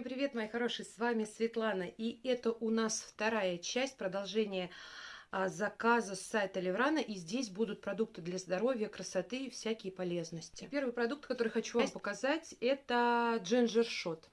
Всем привет, мои хорошие, с вами Светлана. И это у нас вторая часть продолжения а, заказа с сайта Леврана. И здесь будут продукты для здоровья, красоты и всякие полезности. Первый продукт, который хочу вам показать, это джинджер шот.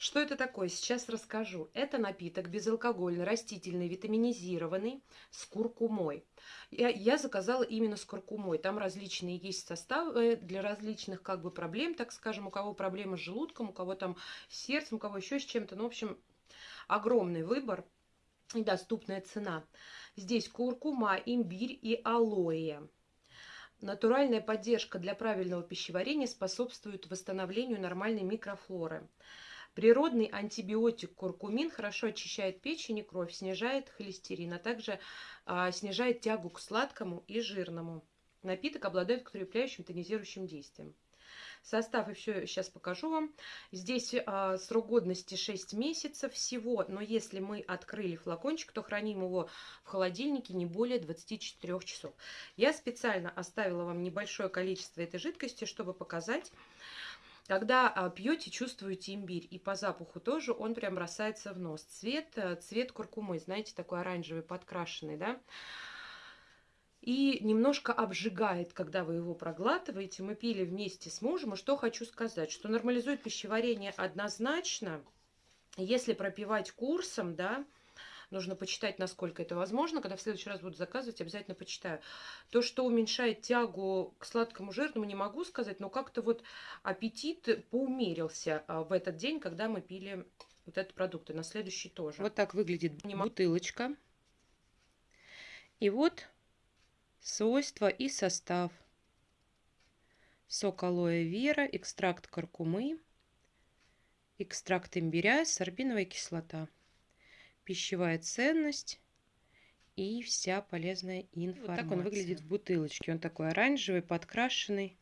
Что это такое? Сейчас расскажу. Это напиток безалкогольный, растительный, витаминизированный, с куркумой. Я, я заказала именно с куркумой. Там различные есть составы для различных как бы проблем, так скажем. У кого проблемы с желудком, у кого там с сердцем, у кого еще с чем-то. Ну, в общем, огромный выбор и доступная цена. Здесь куркума, имбирь и алоэ. Натуральная поддержка для правильного пищеварения способствует восстановлению нормальной микрофлоры. Природный антибиотик куркумин хорошо очищает печень и кровь, снижает холестерин, а также а, снижает тягу к сладкому и жирному. Напиток обладает укрепляющим тонизирующим действием. Состав еще сейчас покажу вам. Здесь а, срок годности 6 месяцев всего, но если мы открыли флакончик, то храним его в холодильнике не более 24 часов. Я специально оставила вам небольшое количество этой жидкости, чтобы показать, когда а, пьете, чувствуете имбирь. И по запаху тоже он прям бросается в нос. Цвет, э, цвет куркумы, знаете, такой оранжевый, подкрашенный, да. И немножко обжигает, когда вы его проглатываете. Мы пили вместе с мужем. И что хочу сказать, что нормализует пищеварение однозначно. Если пропивать курсом, да, Нужно почитать, насколько это возможно. Когда в следующий раз буду заказывать, обязательно почитаю. То, что уменьшает тягу к сладкому жирному, не могу сказать, но как-то вот аппетит поумерился а, в этот день, когда мы пили вот этот продукт. И на следующий тоже. Вот так выглядит бутылочка. И вот свойства и состав. Сок алоэ вера, экстракт каркумы, экстракт имбиря, сорбиновая кислота пищевая ценность и вся полезная информация. Вот так он выглядит в бутылочке. Он такой оранжевый, подкрашенный.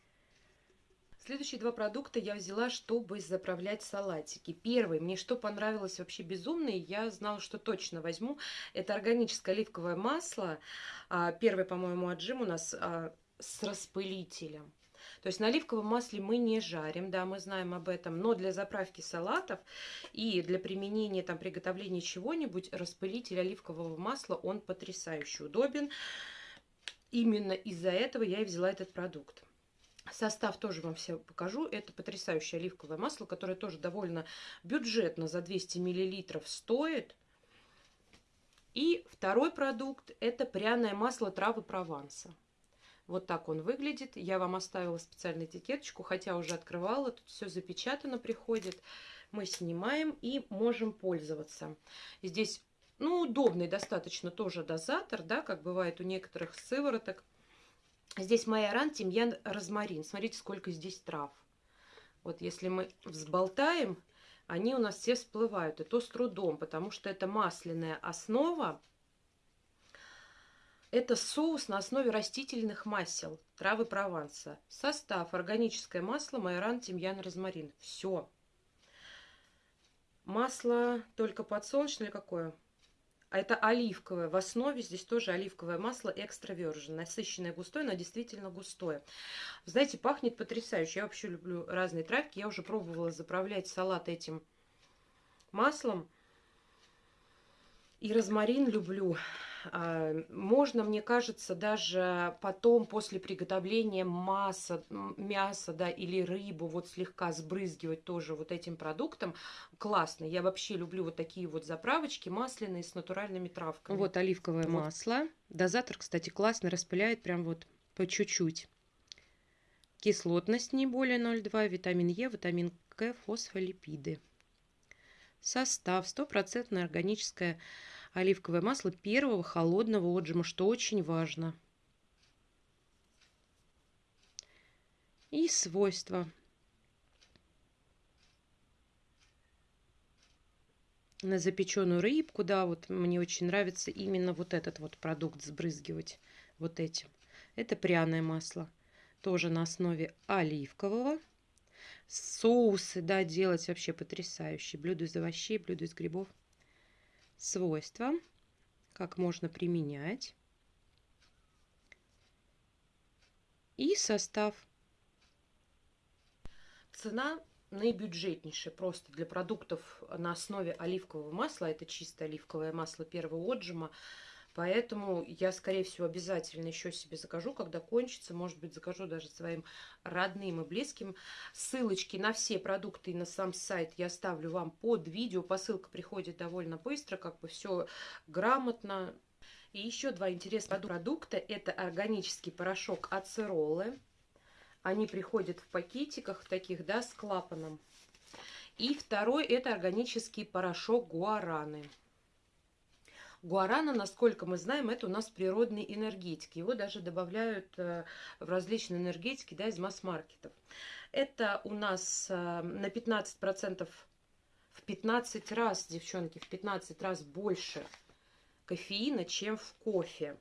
Следующие два продукта я взяла, чтобы заправлять салатики. Первый, мне что понравилось вообще безумно, и я знала, что точно возьму, это органическое оливковое масло. А, первый, по-моему, отжим у нас а, с распылителем. То есть на оливковом масле мы не жарим, да, мы знаем об этом, но для заправки салатов и для применения, там, приготовления чего-нибудь, распылитель оливкового масла, он потрясающе удобен. Именно из-за этого я и взяла этот продукт. Состав тоже вам все покажу. Это потрясающее оливковое масло, которое тоже довольно бюджетно за 200 мл стоит. И второй продукт – это пряное масло травы Прованса. Вот так он выглядит. Я вам оставила специальную этикеточку, хотя уже открывала. Тут все запечатано приходит. Мы снимаем и можем пользоваться. Здесь, ну, удобный достаточно тоже дозатор, да, как бывает у некоторых сывороток. Здесь майоран, тимьян, розмарин. Смотрите, сколько здесь трав. Вот если мы взболтаем, они у нас все всплывают. И то с трудом, потому что это масляная основа. Это соус на основе растительных масел, травы Прованса. Состав. Органическое масло, майоран, тимьян, розмарин. Все. Масло только подсолнечное какое? А это оливковое. В основе здесь тоже оливковое масло экстра. Насыщенное густое, но действительно густое. Знаете, пахнет потрясающе. Я вообще люблю разные травки. Я уже пробовала заправлять салат этим маслом. И розмарин люблю. А, можно, мне кажется, даже потом после приготовления масса, мяса да, или рыбу вот слегка сбрызгивать тоже вот этим продуктом. Классно. Я вообще люблю вот такие вот заправочки масляные с натуральными травками. Вот оливковое вот. масло. Дозатор, кстати, классно распыляет прям вот по чуть-чуть. Кислотность не более 0,2, витамин Е, витамин К, фосфолипиды. Состав. Стопроцентное органическое оливковое масло первого холодного отжима, что очень важно. И свойства. На запеченную рыбку, да, вот мне очень нравится именно вот этот вот продукт сбрызгивать вот этим. Это пряное масло, тоже на основе оливкового. Соусы, да, делать вообще потрясающие. Блюдо из овощей, блюдо из грибов свойства, как можно применять и состав. Цена наибюджетнейшее просто для продуктов на основе оливкового масла. Это чисто оливковое масло первого отжима. Поэтому я, скорее всего, обязательно еще себе закажу, когда кончится. Может быть, закажу даже своим родным и близким. Ссылочки на все продукты и на сам сайт я оставлю вам под видео. Посылка приходит довольно быстро, как бы все грамотно. И еще два интересных продукта. Это органический порошок ацеролы. Они приходят в пакетиках таких, да, с клапаном. И второй это органический порошок гуараны. Гуарана, насколько мы знаем, это у нас природный энергетик. Его даже добавляют э, в различные энергетики да, из масс-маркетов. Это у нас э, на 15%, в 15 раз, девчонки, в 15 раз больше кофеина, чем в кофе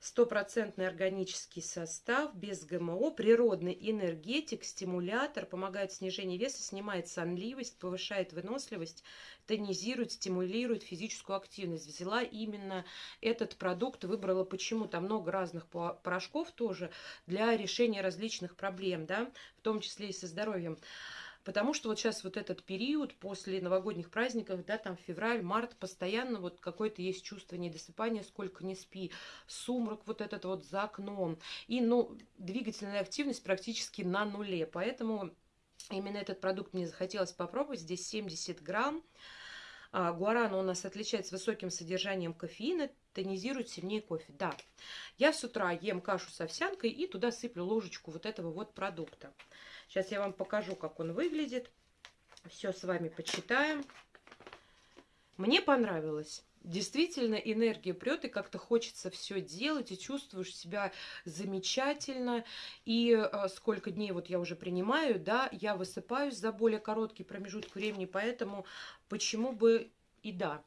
стопроцентный органический состав, без ГМО, природный энергетик, стимулятор, помогает снижению веса, снимает сонливость, повышает выносливость, тонизирует, стимулирует физическую активность. Взяла именно этот продукт, выбрала почему. Там много разных порошков тоже для решения различных проблем, да, в том числе и со здоровьем. Потому что вот сейчас вот этот период после новогодних праздников, да, там февраль, март, постоянно вот какое-то есть чувство недосыпания, сколько не спи, сумрак вот этот вот за окном. И, ну, двигательная активность практически на нуле. Поэтому именно этот продукт мне захотелось попробовать. Здесь 70 грамм. А, гуарана у нас отличается высоким содержанием кофеина, тонизирует сильнее кофе. Да, я с утра ем кашу с овсянкой и туда сыплю ложечку вот этого вот продукта. Сейчас я вам покажу, как он выглядит. Все с вами почитаем. Мне понравилось. Действительно, энергия прет, и как-то хочется все делать, и чувствуешь себя замечательно. И э, сколько дней вот я уже принимаю, да, я высыпаюсь за более короткий промежуток времени, поэтому почему бы и да.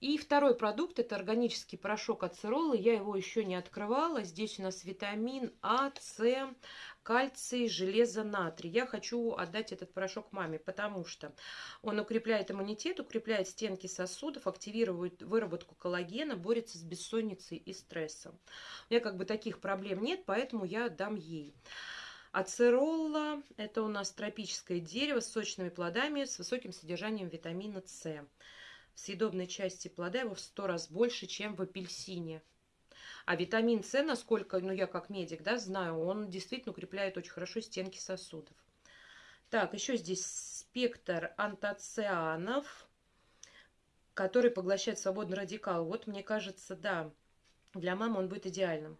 И второй продукт – это органический порошок ацеролы. Я его еще не открывала. Здесь у нас витамин А, С, кальций, железо, натрий. Я хочу отдать этот порошок маме, потому что он укрепляет иммунитет, укрепляет стенки сосудов, активирует выработку коллагена, борется с бессонницей и стрессом. У меня как бы таких проблем нет, поэтому я дам ей. Ацеролла – это у нас тропическое дерево с сочными плодами с высоким содержанием витамина С съедобной части плода его в 100 раз больше, чем в апельсине. А витамин С, насколько, ну я как медик, да, знаю, он действительно укрепляет очень хорошо стенки сосудов. Так, еще здесь спектр антоцианов, который поглощает свободный радикал. Вот мне кажется, да, для мамы он будет идеальным.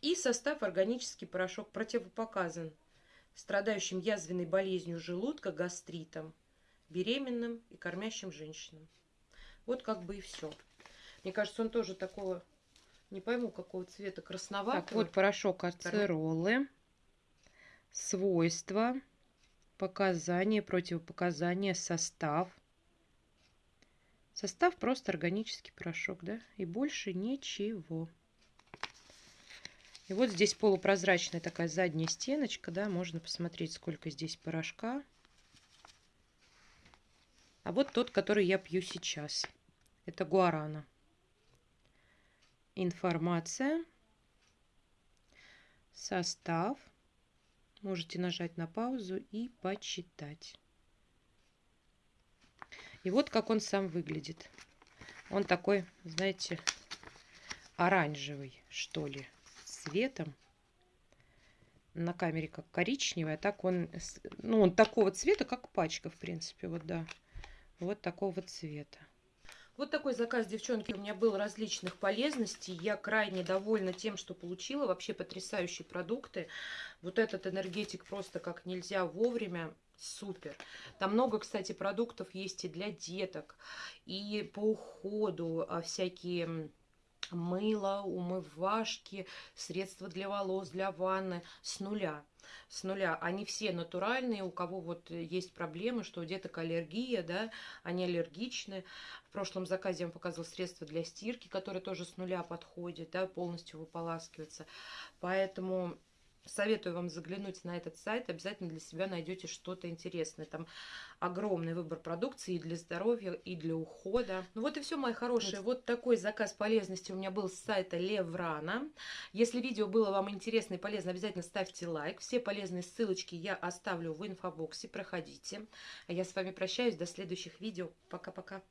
И состав органический порошок противопоказан страдающим язвенной болезнью желудка, гастритом, беременным и кормящим женщинам. Вот как бы и все. Мне кажется, он тоже такого, не пойму, какого цвета, красноватого. Так, вот порошок ацеролы. Свойства, показания, противопоказания, состав. Состав просто органический порошок, да? И больше ничего. И вот здесь полупрозрачная такая задняя стеночка, да, можно посмотреть, сколько здесь порошка. А вот тот, который я пью сейчас. Это гуарана. Информация. Состав. Можете нажать на паузу и почитать. И вот как он сам выглядит. Он такой, знаете, оранжевый, что ли, цветом. На камере как коричневый, а так он, ну, он такого цвета, как пачка, в принципе, вот, да. Вот такого цвета. Вот такой заказ, девчонки, у меня был различных полезностей. Я крайне довольна тем, что получила. Вообще потрясающие продукты. Вот этот энергетик просто как нельзя вовремя. Супер. Там много, кстати, продуктов есть и для деток, и по уходу, а, всякие мыло, умывашки, средства для волос, для ванны с нуля. С нуля. Они все натуральные, у кого вот есть проблемы, что у деток аллергия, да, они аллергичны. В прошлом заказе я вам показывала средства для стирки, которые тоже с нуля подходят, да, полностью выполаскиваются. Поэтому Советую вам заглянуть на этот сайт, обязательно для себя найдете что-то интересное. Там огромный выбор продукции и для здоровья, и для ухода. Ну вот и все, мои хорошие. Вот такой заказ полезности у меня был с сайта Леврана. Если видео было вам интересно и полезно, обязательно ставьте лайк. Все полезные ссылочки я оставлю в инфобоксе, проходите. А я с вами прощаюсь, до следующих видео. Пока-пока.